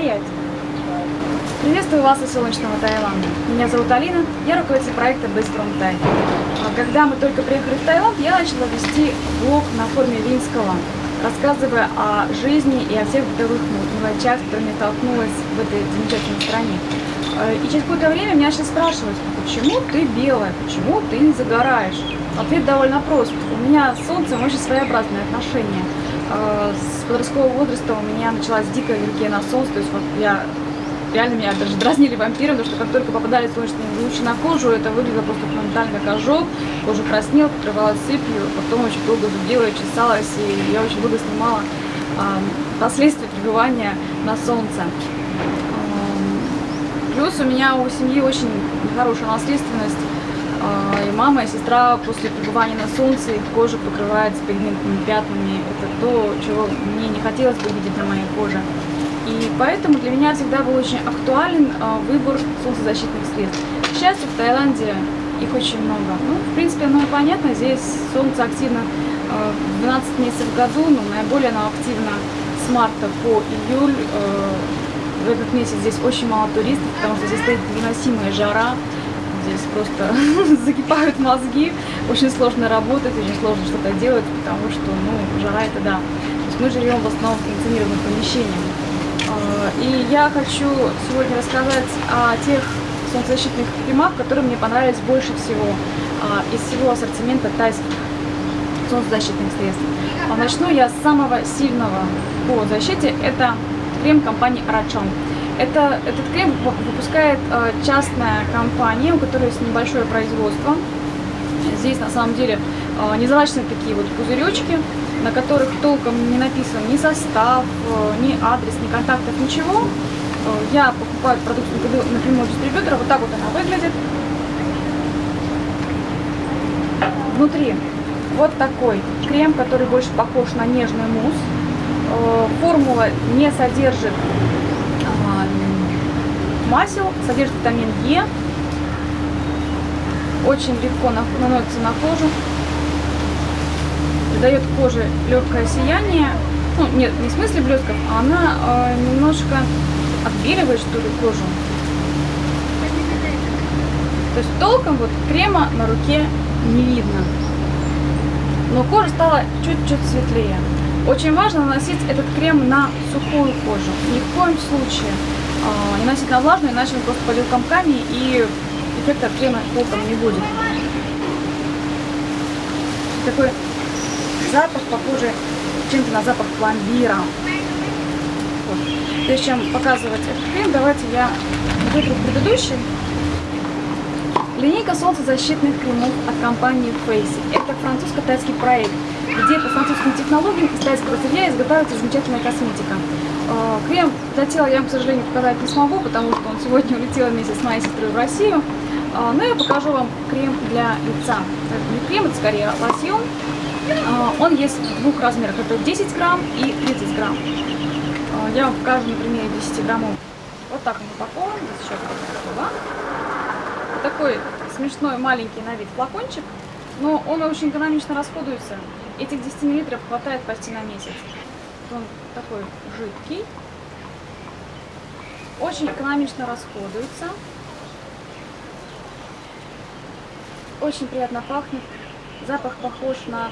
Стоять! Приветствую вас из солнечного Таиланда. Меня зовут Алина, я руководитель проекта Best From. А Когда мы только приехали в Таиланд, я начала вести блог на форме Винского, рассказывая о жизни и о всех бытовых мелочах, с которыми столкнулась в этой замечательной стране. Э, И через какое-то время меня сейчас спрашивают, почему ты белая, почему ты не загораешь? Ответ довольно прост. У меня с солнцем очень своеобразное отношение. Э, С подросткового возраста у меня началась дикая аллергия на солнце, то есть вот я реально меня даже дразнили вампиром, потому что как только попадали солнечные лучи на кожу, это выглядело просто моментально как ожог, кожа краснела, покрывалась сыпью, потом очень долго зудела, чесалась, и я очень долго снимала последствия пребывания на солнце. Плюс у меня у семьи очень нехорошая наследственность, и мама, и сестра после пребывания на солнце их кожа покрывается пигментными пятнами. Это то, чего мне не хотелось бы видеть на моей коже. И поэтому для меня всегда был очень актуален а, выбор солнцезащитных средств. К счастью, в Таиланде их очень много. Ну, в принципе, оно понятно, здесь солнце активно а, 12 месяцев в году, но наиболее оно активно с марта по июль. А, В этот месяц здесь очень мало туристов, потому что здесь стоит невыносимая жара, здесь просто закипают мозги, очень сложно работать, очень сложно что-то делать, потому что, ну, жара это да. То есть мы живем в основном в кондиционированных помещениях. А, И я хочу сегодня рассказать о тех солнцезащитных кремах, которые мне понравились больше всего а, из всего ассортимента тайских солнцезащитных средств. А Начну я с самого сильного по защите. Это крем компании Arachon. Это, этот крем выпу- выпускает э, частная компания, у которой есть небольшое производство. Здесь на самом деле э, незавачные такие вот пузыречки, на которых толком не написан ни состав, э, ни адрес, ни контактов, ничего. Э, Я покупаю эту продукцию напрямую- дистрибьютора, вот так вот она выглядит. Внутри вот такой крем, который больше похож на нежный мусс. Э, Формула не содержит масел, содержит витамин Е. Очень легко на- наносится на кожу. Придает коже легкое сияние. Ну, нет, не в смысле блесков, а она э, немножко отбеливает, что ли, кожу. То есть толком вот крема на руке не видно. Но кожа стала чуть-чуть светлее. Очень важно наносить этот крем на сухую кожу. Ни в коем случае не носить на влажную, иначе он просто пойдет комками и эффекта от крема толком не будет. Такой запах похожий чем-то на запах пломбира. Вот. Прежде чем показывать этот крем, давайте я вытру предыдущий. Линейка солнцезащитных кремов от компании Face. Это французско-тайский проект, где по французским технологиям из тайского сырья изготавливается замечательная косметика. Э, Крем для тела я вам, к сожалению, показать не смогу, потому что он сегодня улетел вместе с моей сестрой в Россию. Э, Но я покажу вам крем для лица. Это не крем, это скорее лосьон. Э, Он есть в двух размерах. Это 10 грамм и 30 грамм. Я вам покажу на примере 10 граммов. Вот так он упакован. Здесь еще такой смешной маленький на вид флакончик, но он очень экономично расходуется. Этих 10 мл хватает почти на месяц. Он такой жидкий, очень экономично расходуется, очень приятно пахнет, запах похож на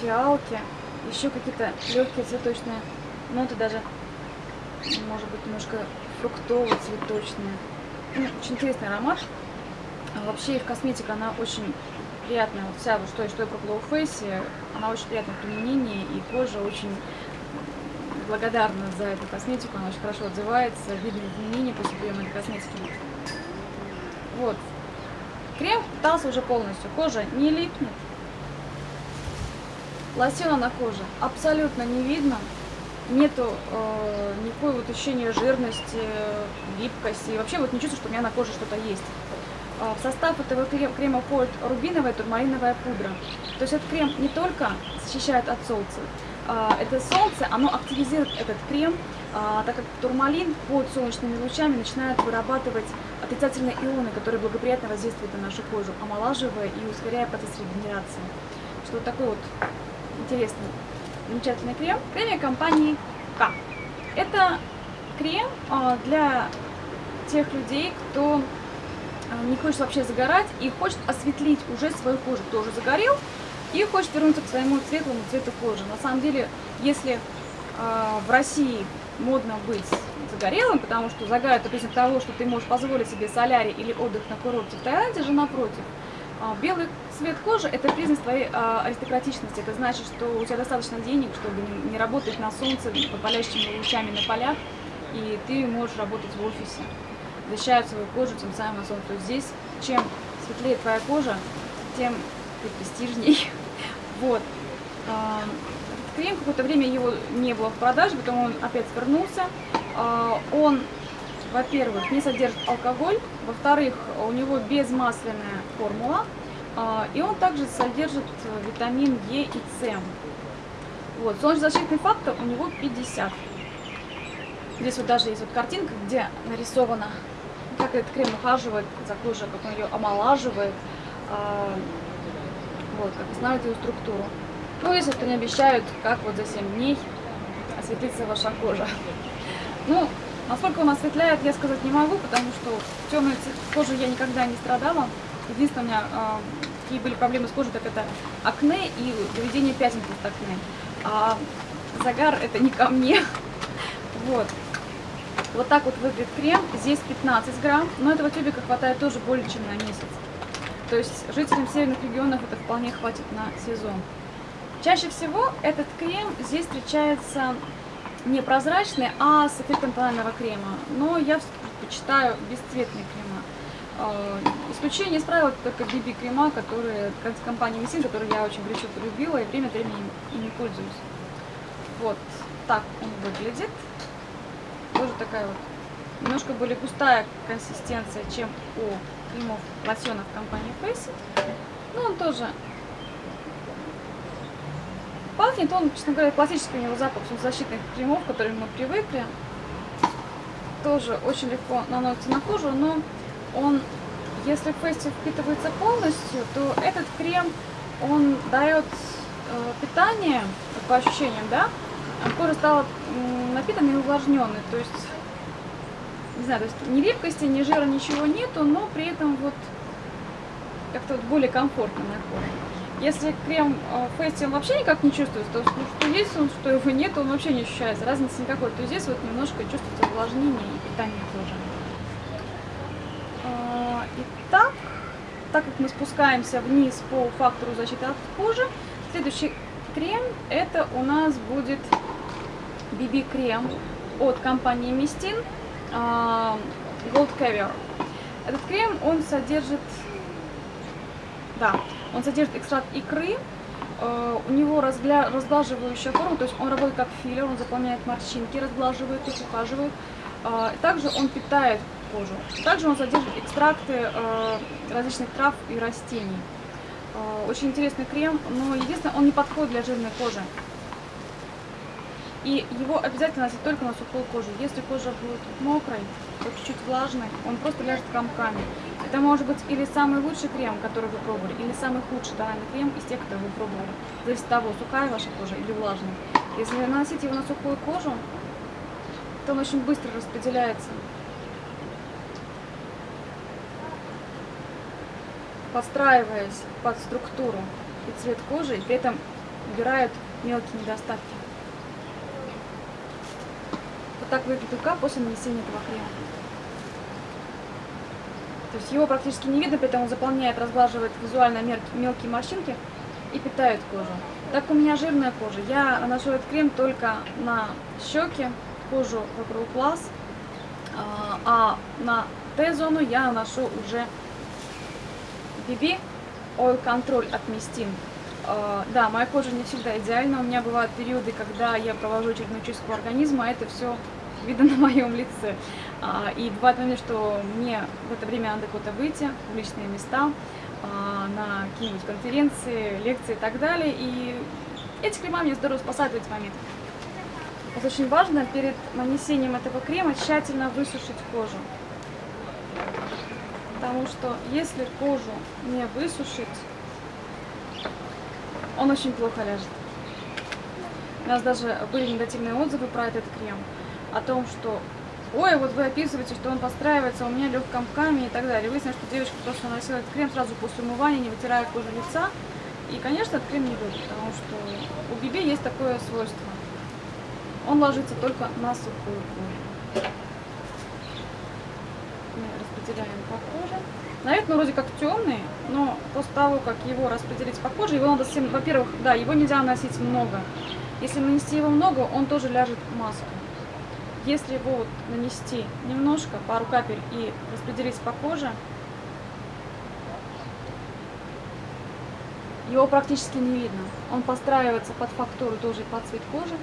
фиалки, еще какие-то легкие цветочные ноты даже, может быть, немножко фруктово-цветочные. Ну, очень интересный аромат. А Вообще их косметика, она очень приятная. Вот вся, вот что, что я пробовала в фейсе, она очень приятная в применении, и кожа очень благодарна за эту косметику, она очень хорошо отзывается, видно изменения после приема этой косметики. Вот. Крем впитался уже полностью, кожа не липнет. Лосьона на коже абсолютно не видно, нету э, никакой вот ощущения жирности, липкости, вообще вот не чувствую, что у меня на коже что-то есть. Э, В состав этого крем- крема входит рубиновая турмалиновая пудра. То есть этот крем не только защищает от солнца, это солнце, оно активизирует этот крем, э, так как турмалин под солнечными лучами начинает вырабатывать отрицательные ионы, которые благоприятно воздействуют на нашу кожу, омолаживая и ускоряя процесс регенерации. Что вот такой вот интересный, замечательный крем. Кремия компании К. Это крем а, для тех людей, кто а, не хочет вообще загорать и хочет осветлить уже свою кожу, кто уже загорел и хочет вернуться к своему светлому цвету кожи. На самом деле, если э, в России модно быть загорелым, потому что загар это признак того, что ты можешь позволить себе солярий или отдых на курорте, в Таиланде же напротив. Э, белый цвет кожи это признак твоей аристократичности, это значит, что у тебя достаточно денег, чтобы не, работать на солнце под палящими лучами на полях, и ты можешь работать в офисе защищают свою кожу, тем самым на солнце. То есть здесь, чем светлее твоя кожа, тем ты престижней. Вот. А, крем, какое-то время его не было в продаже, потом он опять вернулся. А, он, во-первых, не содержит алкоголь, во-вторых, у него безмасляная формула, а, и он также содержит витамин Е и С. Вот, солнцезащитный фактор у него 50. Здесь вот даже есть вот картинка, где нарисовано как этот крем ухаживает за кожей, как он ее омолаживает, вот, как восстанавливает ее структуру. Ну, если что не обещают, как вот за 7 дней осветлится ваша кожа. Ну, насколько он осветляет, я сказать не могу, потому что темной кожей я никогда не страдала. Единственное, у меня э, какие были проблемы с кожей, так это акне и выведение пятен от акне. А загар это не ко мне. Вот. Вот так вот выглядит крем. Здесь 15 грамм, но этого тюбика хватает тоже более чем на месяц. То есть жителям северных регионов это вполне хватит на сезон. Чаще всего этот крем здесь встречается не прозрачный, а с эффектом тонального крема. Но я предпочитаю бесцветные крема. А, исключение из правила только BB крема, которые компании Мисин, которые я очень горячо полюбила и время от времени ими пользуюсь. Вот так он выглядит тоже такая вот немножко более густая консистенция, чем у кремов лосьонов компании Face. Но он тоже пахнет, он, честно говоря, классический у него запах защитных кремов, к которым мы привыкли. Тоже очень легко наносится на кожу, но он, если фейсе впитывается полностью, то этот крем, он дает э, питание, по ощущениям, да, кожа стала напитанной и увлажненной, то есть, не знаю, то есть ни липкости, ни жира, ничего нету, но при этом вот как-то вот более комфортно на коже. Если крем э, Фейси он вообще никак не чувствуется, то что есть он, что его нет, он вообще не ощущается, разницы никакой, то здесь вот немножко чувствуется увлажнение и питание кожи. А, итак, так как мы спускаемся вниз по фактору защиты от кожи, следующий крем это у нас будет BB-крем от компании а, Gold Caviar. Этот крем, он содержит, да, он содержит экстракт икры, а, у него разгля... разглаживающая форма, то есть он работает как филлер, он заполняет морщинки, разглаживает их, ухаживает. А, также он питает кожу. Также он содержит экстракты различных трав и растений. Очень интересный крем, но единственное, он не подходит для жирной кожи. И его обязательно носить только на сухую кожу. Если кожа будет мокрой, чуть-чуть влажной, он просто ляжет комками. Это может быть или самый лучший крем, который вы пробовали, или самый худший тональный крем из тех, которые вы пробовали. Зависит от того, сухая ваша кожа или влажная. Если наносить его на сухую кожу, то он очень быстро распределяется. подстраиваясь под структуру и цвет кожи, и при этом убирают мелкие недостатки так выглядит рука после нанесения этого крема. То есть его практически не видно, поэтому он заполняет, разглаживает визуально мелкие морщинки и питает кожу. Так у меня жирная кожа. Я наношу этот крем только на щеки, кожу вокруг глаз, а, а на Т-зону я наношу уже BB Oil Control от Mistin. А, да, моя кожа не всегда идеальна. У меня бывают периоды, когда я провожу очередную чистку организма, а это все видно на моем лице. А, и бывает момент, что мне в это время надо куда-то выйти, в публичные места, а, на какие-нибудь конференции, лекции и так далее. И эти крема мне здорово спасают в эти моменты. Вот очень важно перед нанесением этого крема тщательно высушить кожу. Потому что если кожу не высушить, он очень плохо ляжет. У нас даже были негативные отзывы про этот крем о том, что ой, вот вы описываете, что он подстраивается у меня легком камне и так далее. Выяснилось, что девочка просто наносила этот крем сразу после умывания, не вытирая кожу лица. И, конечно, этот крем не выйдет, потому что у Биби есть такое свойство. Он ложится только на сухую кожу. Мы распределяем по коже. На вид, ну, вроде как темный, но после того, как его распределить по коже, его надо всем, во-первых, да, его нельзя носить много. Если нанести его много, он тоже ляжет в маску. Если его вот нанести немножко, пару капель и распределить по коже, его практически не видно. Он подстраивается под фактуру тоже под цвет кожи.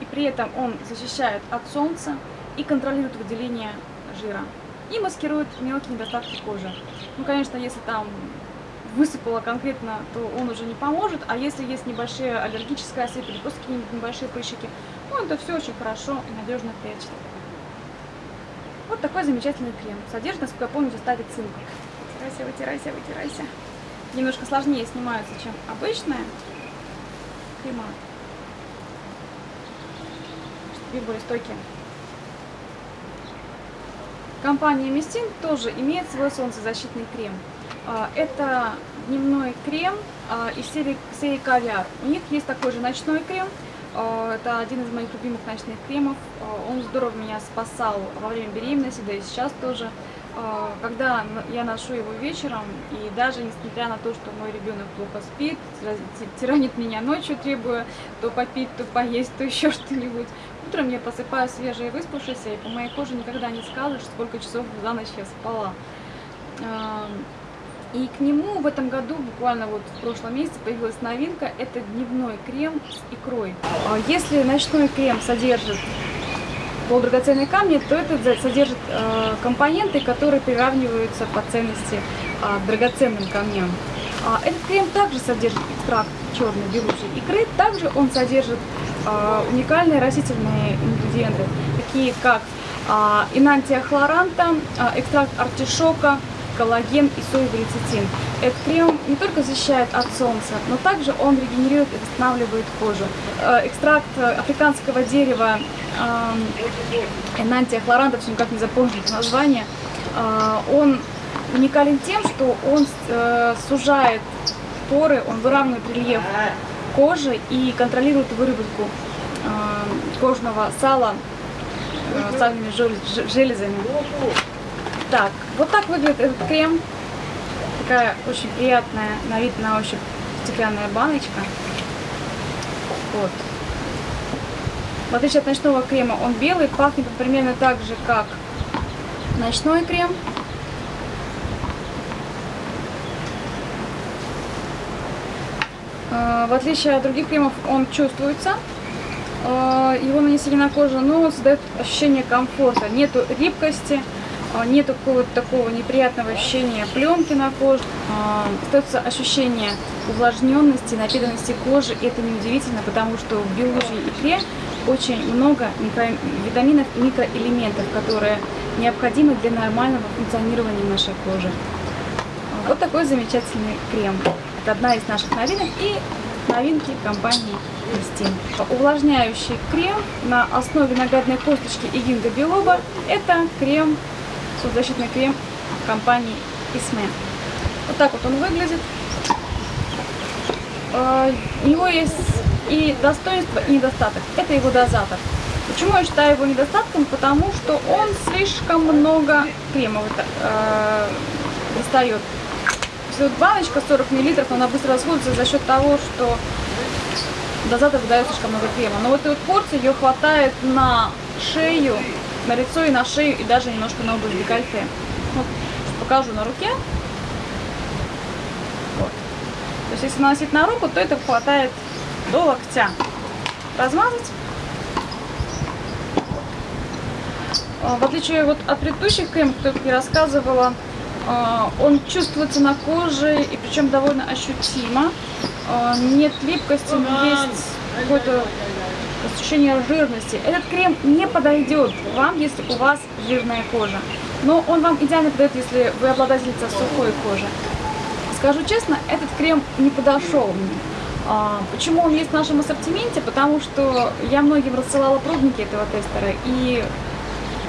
И при этом он защищает от солнца и контролирует выделение жира. И маскирует мелкие недостатки кожи. Ну, конечно, если там высыпало конкретно, то он уже не поможет. А если есть небольшие аллергические осыпи или просто какие-нибудь небольшие прыщики, ну, это все очень хорошо и надежно прячет. Вот такой замечательный крем. Содержит, насколько я помню, в составе цинка. Вытирайся, вытирайся, вытирайся. Немножко сложнее снимаются, чем обычная крема. Чтобы более стойкие. Компания Мистин тоже имеет свой солнцезащитный крем. А, это дневной крем а, из серии, серии Кавиар. У них есть такой же ночной крем. А, это один из моих любимых ночных кремов. Он здорово меня спасал во время беременности, да и сейчас тоже. Когда я ношу его вечером, и даже несмотря на то, что мой ребенок плохо спит, тиранит меня ночью, требуя то попить, то поесть, то еще что-нибудь, утром я посыпаю свежей выспавшейся, и по моей коже никогда не скажешь, сколько часов за ночь я спала. И к нему в этом году, буквально вот в прошлом месяце, появилась новинка. Это дневной крем с икрой. А если ночной крем содержит полудрагоценные камни, то это содержит э, компоненты, которые приравниваются по ценности э, драгоценным камням. А этот крем также содержит экстракт черной белушей икры, также он содержит уникальные растительные ингредиенты, такие как инантия хлоранта, э, экстракт артишока, коллаген и соевый лецитин. Этот крем не только защищает от солнца, но также он регенерирует и восстанавливает кожу. Э, экстракт африканского дерева Энантия хлоранта, все никак не запомнить название, э, он уникален тем, что он э, сужает поры, он выравнивает рельеф кожи и контролирует выработку кожного сала сальными железами. Так, вот так выглядит этот крем. Такая очень приятная на вид, на ощупь стеклянная баночка. Вот. В отличие от ночного крема, он белый, пахнет примерно так же, как ночной крем. А, в отличие от других кремов, он чувствуется. А, его нанесение на кожу, но создает ощущение комфорта. Нету липкости. А, нет какого-то такого неприятного ощущения пленки на коже, а, остается ощущение увлажненности, напитанности кожи, и это неудивительно, потому что в белужьей икре очень много витаминов и микроэлементов, которые необходимы для нормального функционирования нашей кожи. Вот такой замечательный крем. Это одна из наших новинок и новинки компании Кристин. Увлажняющий крем на основе нагадной косточки и гинго белоба. Это крем солнцезащитный крем компании Исме. Вот так вот он выглядит. А, у него есть и достоинство, и недостаток. Это его дозатор. Почему я считаю его недостатком? Потому что он слишком много крема э, достает. Если вот баночка 40 мл, она быстро расходится за счет того, что дозатор выдает слишком много крема. Но вот этой вот порции ее хватает на шею на лицо и на шею, и даже немножко на область декольте. Вот, покажу на руке. Вот. То есть, если наносить на руку, то это хватает до локтя. Размазать. А, в отличие вот от предыдущих кремов, как я рассказывала, а, он чувствуется на коже, и причем довольно ощутимо. А, нет липкости, но есть какой-то ощущение жирности. Этот крем не подойдет вам, если у вас жирная кожа. Но он вам идеально подойдет, если вы обладательница сухой кожи. Скажу честно, этот крем не подошел мне. А, Почему он есть в нашем ассортименте? Потому что я многим рассылала пробники этого тестера, и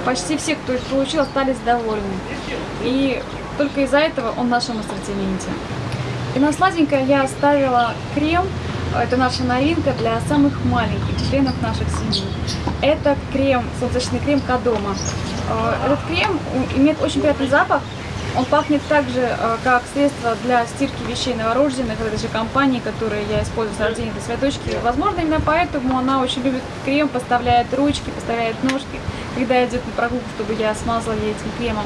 почти все, кто их получил, остались довольны. И только из-за этого он в нашем ассортименте. И на сладенькое я оставила крем, это наша новинка для самых маленьких членов наших семей. Это крем, солнечный крем Кадома. Э, Этот крем имеет очень приятный запах. Он пахнет так же, э, как средство для стирки вещей новорожденных, этой же компании, которые я использую с рождения до цветочки. Возможно, именно поэтому она очень любит крем, поставляет ручки, поставляет ножки, когда идет на прогулку, чтобы я смазала ей этим кремом.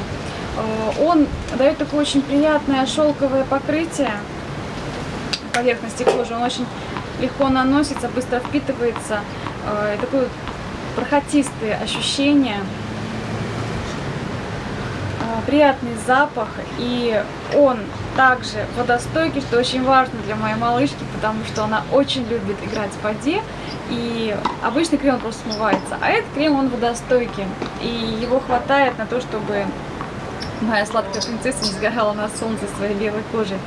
Э, Он дает такое очень приятное шелковое покрытие поверхности кожи. Он очень легко наносится, быстро впитывается. Э, Такое бархатистые ощущения. Э, Приятный запах. И он также водостойкий, что очень важно для моей малышки, потому что она очень любит играть в воде. И обычный крем просто смывается. А этот крем, он водостойкий. И его хватает на то, чтобы моя сладкая принцесса не сгорала на солнце своей белой кожей.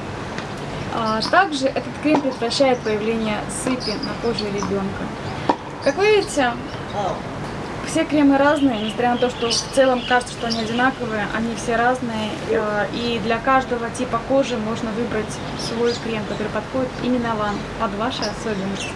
А, Также этот крем предотвращает появление сыпи на коже ребенка. Как вы видите, все кремы разные, несмотря на то, что в целом кажется, что они одинаковые, они все разные. э, И для каждого типа кожи можно выбрать свой крем, который подходит именно вам, под ваши особенности.